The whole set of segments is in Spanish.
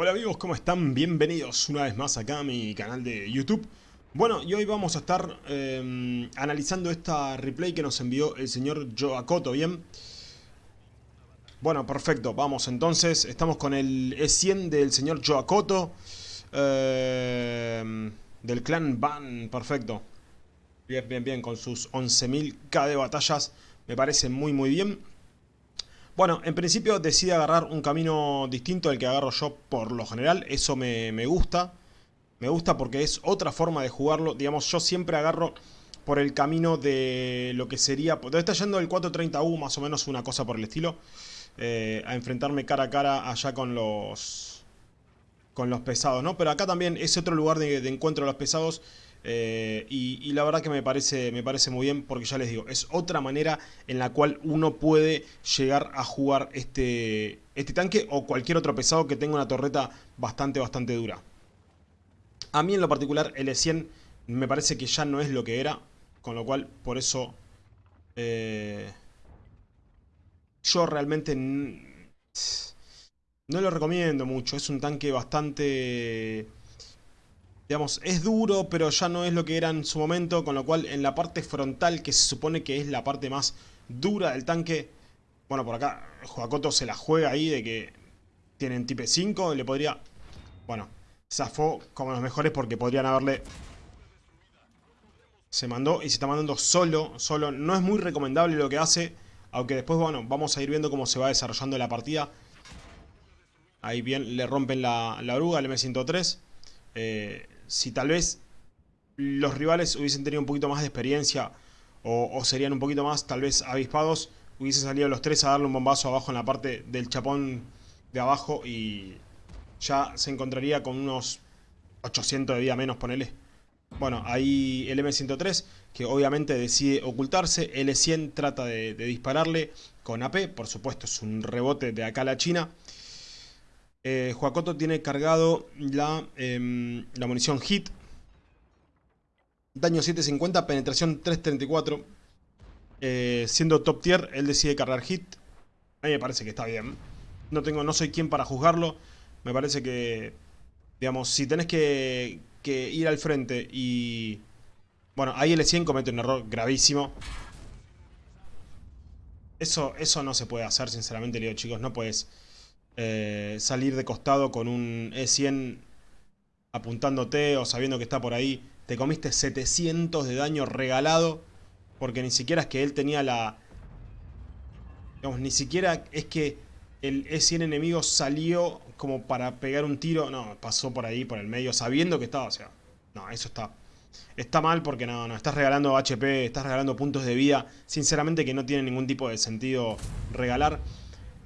Hola amigos, ¿cómo están? Bienvenidos una vez más acá a mi canal de YouTube. Bueno, y hoy vamos a estar eh, analizando esta replay que nos envió el señor Joacoto, ¿bien? Bueno, perfecto, vamos entonces, estamos con el E100 del señor Joacoto eh, Del clan Ban, perfecto Bien, bien, bien, con sus 11.000k de batallas Me parece muy, muy bien bueno, en principio decide agarrar un camino distinto al que agarro yo por lo general. Eso me, gusta. Me gusta porque es otra forma de jugarlo. Digamos, yo siempre agarro por el camino de lo que sería... Debe estar yendo el 430U, más o menos una cosa por el estilo. Eh, a enfrentarme cara a cara allá con los... Con los pesados, ¿no? Pero acá también es otro lugar de, de encuentro de los pesados. Eh, y, la verdad que me parece, me parece muy bien porque ya les digo, es otra manera en la cual uno puede llegar a jugar este, este tanque o cualquier otro pesado que tenga una torreta bastante, bastante dura. A mí en lo particular el E100 me parece que ya no es lo que era, con lo cual por eso eh, yo realmente no lo recomiendo mucho. Es un tanque bastante Digamos, es duro, pero ya no es lo que era en su momento, con lo cual en la parte frontal, que se supone que es la parte más dura del tanque, bueno, por acá Joacoto se la juega ahí de que tienen tipe 5 y le podría... Bueno, zafó como los mejores porque podrían haberle... Se mandó y se está mandando solo, solo. No es muy recomendable lo que hace, aunque después, bueno, vamos a ir viendo cómo se va desarrollando la partida. Ahí bien, le rompen la, la oruga, el M103. Eh, si tal vez los rivales hubiesen tenido un poquito más de experiencia o, serían un poquito más tal vez avispados, hubiesen salido los tres a darle un bombazo abajo en la parte del chapón de abajo y ya se encontraría con unos 800 de vida menos, ponele. Bueno, ahí el M103, que obviamente decide ocultarse, L100 trata de, dispararle con AP, por supuesto es un rebote de acá a la China. Eh, Juacoto tiene cargado la, em, la munición HIT. Daño 750, penetración 334. Eh, siendo top tier, él decide cargar HIT. A mí me parece que está bien. No, tengo, no soy quien para juzgarlo. Me parece que, digamos, si tenés que, ir al frente y... Bueno, ahí L100 comete un error gravísimo. Eso, eso no se puede hacer, sinceramente, le digo, chicos, no puedes eh, salir de costado con un E100 apuntándote o sabiendo que está por ahí. Te comiste 700 de daño regalado porque ni siquiera es que él tenía la... Digamos, ni siquiera es que el E100 enemigo salió como para pegar un tiro. No, pasó por ahí, por el medio, sabiendo que estaba. O sea, no, eso está... Está mal porque no, no, estás regalando HP, estás regalando puntos de vida. Sinceramente que no tiene ningún tipo de sentido regalar.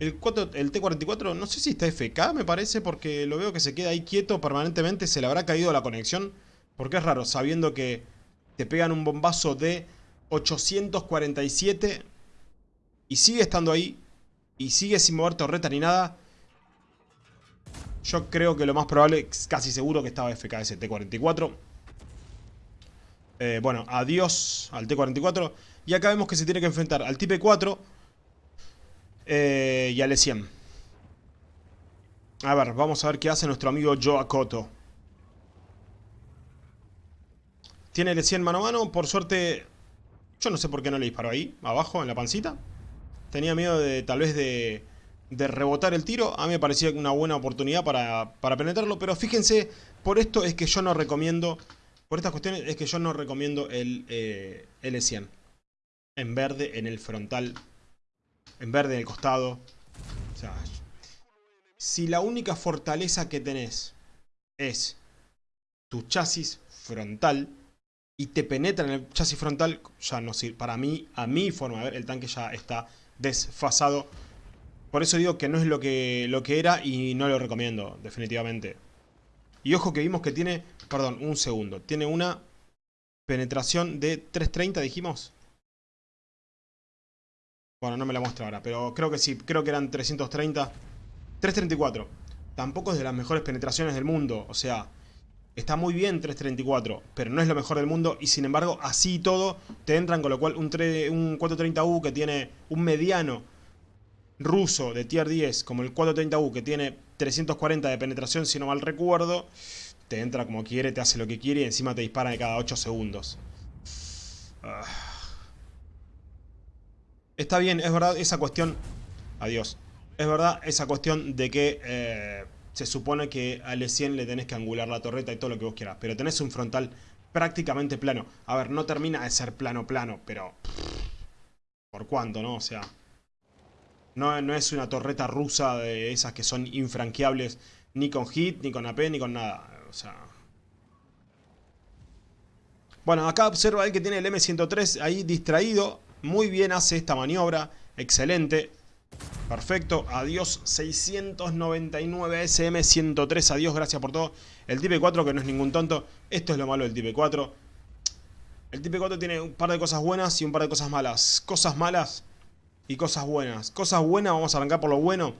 El, T-44 no sé si está FK me parece porque lo veo que se queda ahí quieto permanentemente. Se le habrá caído la conexión. Porque es raro sabiendo que te pegan un bombazo de 847 y sigue estando ahí y sigue sin mover torreta ni nada. Yo creo que lo más probable, casi seguro que estaba FK ese T-44. Eh, bueno, adiós al T-44. Y acá vemos que se tiene que enfrentar al Type 4 eh, y al 100 A ver, vamos a ver qué hace nuestro amigo Joakoto. Tiene el 100 mano a mano. Por suerte, yo no sé por qué no le disparó ahí, abajo, en la pancita. Tenía miedo de tal vez de, de rebotar el tiro. A mí me parecía una buena oportunidad para, para penetrarlo. Pero fíjense, por esto es que yo no recomiendo... Por estas cuestiones es que yo no recomiendo el eh, L100. En verde, en el frontal en verde en el costado. Si la única fortaleza que tenés es tu chasis frontal y te penetra en el chasis frontal, ya no sirve. Para mí, a mi forma de ver, el tanque ya está desfasado. Por eso digo que no es lo que, lo que era y no lo recomiendo, definitivamente. Y ojo que vimos que tiene, perdón, un segundo, tiene una penetración de 330, dijimos. Bueno, no me la muestra ahora, pero creo que sí. Creo que eran 330. 334. Tampoco es de las mejores penetraciones del mundo. O sea, está muy bien 334, pero no es lo mejor del mundo. Y sin embargo, así y todo, te entran con lo cual un, un 430U que tiene un mediano ruso de tier 10 como el 430U que tiene 340 de penetración si no mal recuerdo, te entra como quiere, te hace lo que quiere y encima te dispara de cada 8 segundos. Ah. Está bien, es verdad esa cuestión... Adiós. Es verdad esa cuestión de que eh, se supone que al E100 le tenés que angular la torreta y todo lo que vos quieras. Pero tenés un frontal prácticamente plano. A ver, no termina de ser plano plano, pero... ¿Por cuánto, no? O sea... No, no es una torreta rusa de esas que son infranqueables ni con hit, ni con AP, ni con nada. O sea... Bueno, acá observa él que tiene el M103 ahí distraído. Muy bien hace esta maniobra. Excelente. Perfecto. Adiós 699 SM103. Adiós, gracias por todo. El Type 4 que no es ningún tonto. Esto es lo malo del Type 4. El Type 4 tiene un par de cosas buenas y un par de cosas malas. Cosas malas y cosas buenas. Cosas buenas, vamos a arrancar por lo bueno.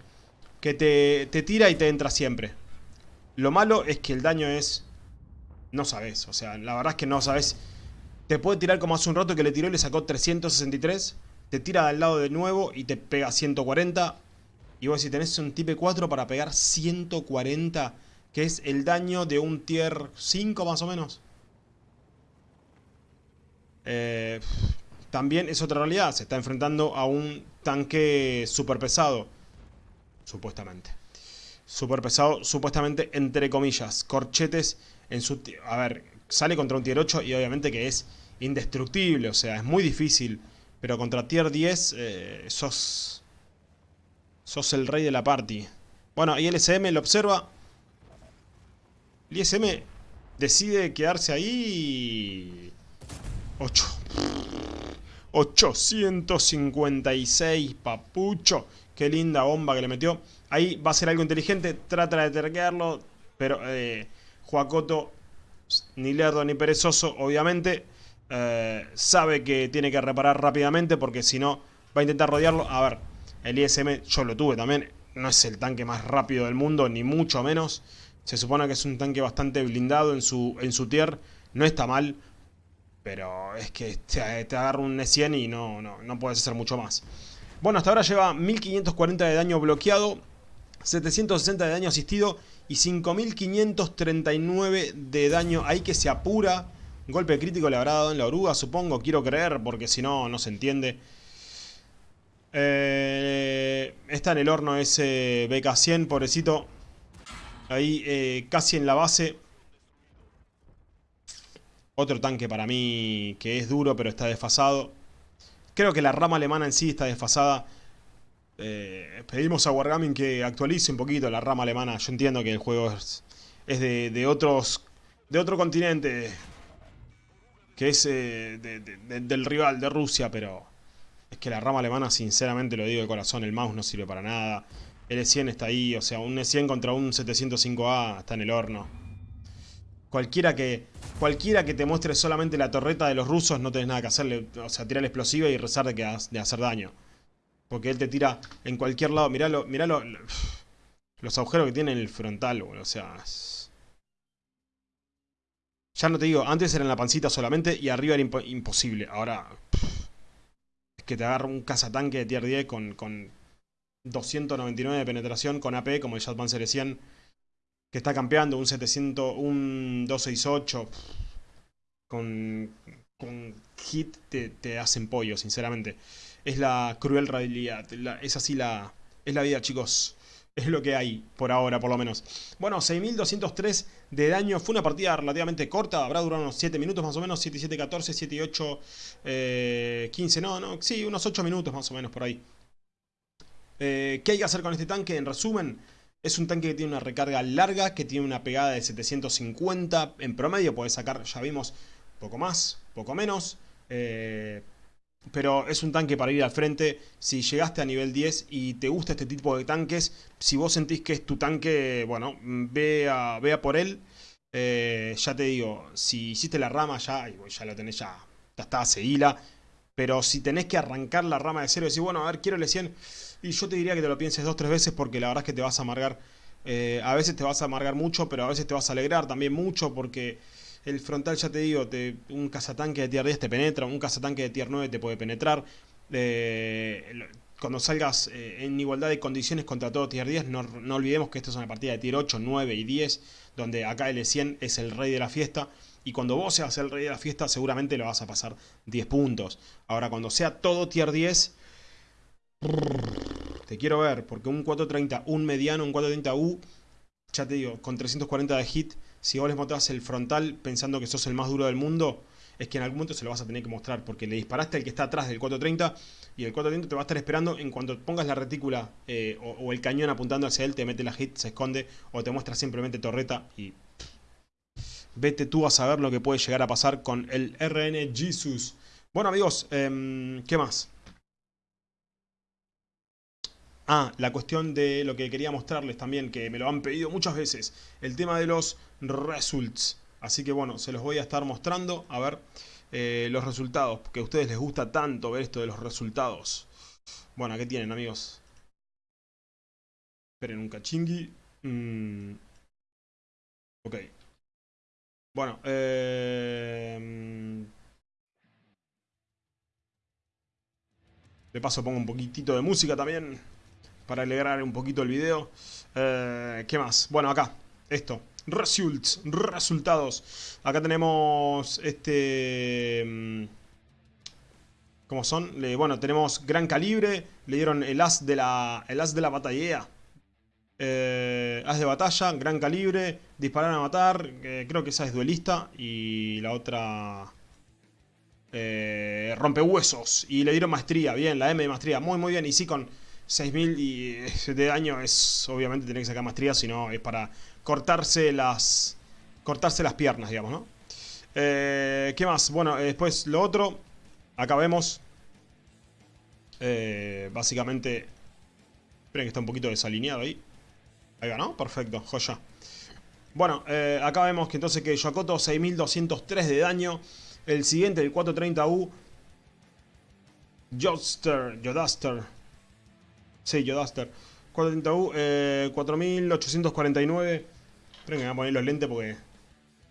Que te, te tira y te entra siempre. Lo malo es que el daño es... No sabes, o sea, la verdad es que no sabes. Te puede tirar como hace un rato que le tiró y le sacó 363. Te tira al lado de nuevo y te pega 140. Y vos si tenés un tipe 4 para pegar 140, que es el daño de un tier 5 más o menos. Eh, también es otra realidad, se está enfrentando a un tanque super pesado, supuestamente. Super pesado, supuestamente, entre comillas. Corchetes en su... A ver, sale contra un tier 8 y obviamente que es indestructible, o sea, es muy difícil. Pero contra tier 10 eh, sos... Sos el rey de la party. Bueno, y el SM lo observa. El ISM decide quedarse ahí... 8. 856, papucho. Qué linda bomba que le metió. Ahí va a ser algo inteligente. Trata de terquearlo. Pero eh, Juacoto, ni lerdo ni perezoso, obviamente, eh, sabe que tiene que reparar rápidamente porque si no va a intentar rodearlo. A ver, el ISM yo lo tuve también. No es el tanque más rápido del mundo, ni mucho menos. Se supone que es un tanque bastante blindado en su, en su tier. No está mal. Pero es que te, agarra un E100 y no, no, no puedes hacer mucho más. Bueno, hasta ahora lleva 1540 de daño bloqueado, 760 de daño asistido y 5539 de daño ahí que se apura. Golpe crítico le habrá dado en la oruga, supongo, quiero creer, porque si no, no se entiende. Eh, está en el horno ese BK100, pobrecito. Ahí eh, casi en la base. Otro tanque para mí que es duro pero está desfasado. Creo que la rama alemana en sí está desfasada. Eh, pedimos a Wargaming que actualice un poquito la rama alemana. Yo entiendo que el juego es, de, otros de otro continente. Que es eh, del rival, de Rusia, pero... Es que la rama alemana, sinceramente lo digo de corazón, el mouse no sirve para nada. El E100 está ahí, o sea, un E100 contra un 705A está en el horno. Cualquiera que, cualquiera que te muestre solamente la torreta de los rusos no tenés nada que hacerle. O sea, tirar explosiva y rezar de, que, de hacer daño. Porque él te tira en cualquier lado. Miralo, miralo. Los agujeros que tiene en el frontal, O sea... Ya no te digo, antes era en la pancita solamente y arriba era imposible. Ahora... Es que te agarra un cazatanque de tier 10 con, con 299 de penetración con AP como el Jetpanzer 100 que está campeando un 700, un 268 con, con hit te, hacen pollo, sinceramente. Es la cruel realidad, es así la, es la vida, chicos. Es lo que hay, por ahora, por lo menos. Bueno, 6203 de daño. Fue una partida relativamente corta. Habrá durado unos 7 minutos más o menos. 7, 7, 14, 7, 8, 15. No, no, sí, unos 8 minutos más o menos por ahí. Eh, ¿Qué hay que hacer con este tanque? En resumen, es un tanque que tiene una recarga larga, que tiene una pegada de 750 en promedio. Puedes sacar, ya vimos, poco más, poco menos. Eh, pero es un tanque para ir al frente. Si llegaste a nivel 10 y te gusta este tipo de tanques, si vos sentís que es tu tanque, bueno, ve a, por él. Eh, ya te digo, si hiciste la rama ya, ya lo tenés ya, ya está, seguila. Pero si tenés que arrancar la rama de cero y decir, bueno, a ver, quiero el 100 y yo te diría que te lo pienses dos, tres veces porque la verdad es que te vas a amargar. Eh, a veces te vas a amargar mucho, pero a veces te vas a alegrar también mucho porque el frontal, ya te digo, un cazatanque de tier 10 te penetra, un cazatanque de tier 9 te puede penetrar. Eh, cuando salgas eh, en igualdad de condiciones contra todo tier 10, no, no, olvidemos que esto es una partida de tier 8, 9 y 10, donde acá L100 es el rey de la fiesta. Y cuando vos seas el rey de la fiesta, seguramente lo vas a pasar 10 puntos. Ahora, cuando sea todo tier 10, te quiero ver, porque un 430, un mediano, un 430U, ya te digo, con 340 de hit, si vos les mostrás el frontal pensando que sos el más duro del mundo, es que en algún momento se lo vas a tener que mostrar, porque le disparaste al que está atrás del 430 y el 430 te va a estar esperando en cuanto pongas la retícula eh, o, el cañón apuntando hacia él, te mete la hit, se esconde o te muestra simplemente torreta y vete tú a saber lo que puede llegar a pasar con el RN Jesus. Bueno amigos, em, ¿qué más? Ah, la cuestión de lo que quería mostrarles también, que me lo han pedido muchas veces, el tema de los results. Así que bueno, se los voy a estar mostrando, a ver eh, los resultados, porque a ustedes les gusta tanto ver esto de los resultados. Bueno, ¿qué tienen amigos? Esperen un cachingui. Mm. Ok. Bueno, eh... De paso pongo un poquitito de música también para alegrar un poquito el video. Eh, ¿Qué más? Bueno, acá, esto. Results, resultados. Acá tenemos este... Mm, ¿Cómo son? bueno, tenemos gran calibre. Le dieron el as de la, el as de la batalla. Eh, as de batalla, gran calibre. Disparar a matar. creo que esa es duelista. Y la otra... Eh, rompehuesos. Y le dieron maestría. Bien, la M de maestría. Muy, muy bien. Y sí, con 6000 y de daño es obviamente tener que sacar maestría, si no es para cortarse las cortarse las piernas, digamos, ¿no? Eh, ¿Qué más? Bueno, eh, después lo otro, acá vemos, eh, básicamente, esperen que está un poquito desalineado ahí, ahí va, ¿no? Perfecto, joya. Bueno, acá vemos que entonces que Yokoto 6203 de daño, el siguiente, el 430U, Joster, Jodaster, Sí, Yodaster. 430U, 4849. Esperen que voy a poner los lentes porque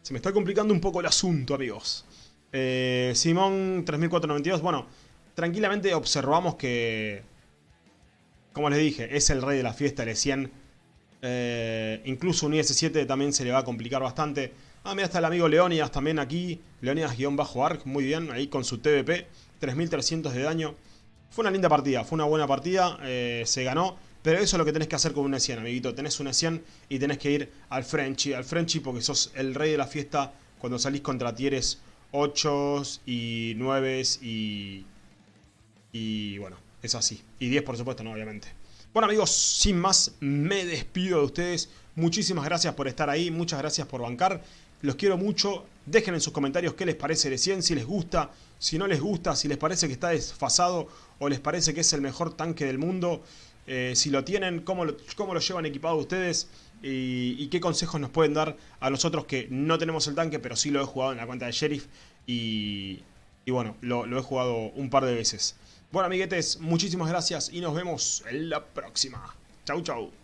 se me está complicando un poco el asunto, amigos. Eh, Simón 3492. Bueno, tranquilamente observamos que, como les dije, es el rey de la fiesta, el 100. Eh, incluso un IS-7 también se le va a complicar bastante. Ah, mira, está el amigo Leonidas también aquí. Leonidas-Arc, muy bien, ahí con su TVP. 3300 de daño. Fue una linda partida, fue una buena partida, eh, se ganó. Pero eso es lo que tenés que hacer con una 100, amiguito. Tenés una 100 y tenés que ir al Frenchy. Al Frenchy porque sos el rey de la fiesta cuando salís contra tieres 8 y 9 y... Y bueno, es así. Y 10 por supuesto, no, obviamente. Bueno amigos, sin más, me despido de ustedes. Muchísimas gracias por estar ahí, muchas gracias por bancar. Los quiero mucho. Dejen en sus comentarios qué les parece de 100, si les gusta, si no les gusta, si les parece que está desfasado o les parece que es el mejor tanque del mundo. Eh, si lo tienen, cómo lo, cómo lo llevan equipado ustedes y, qué consejos nos pueden dar a nosotros que no tenemos el tanque, pero sí lo he jugado en la cuenta de Sheriff y, bueno, lo, lo he jugado un par de veces. Bueno amiguetes, muchísimas gracias y nos vemos en la próxima. Chau chau.